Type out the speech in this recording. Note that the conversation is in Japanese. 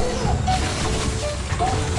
Oh!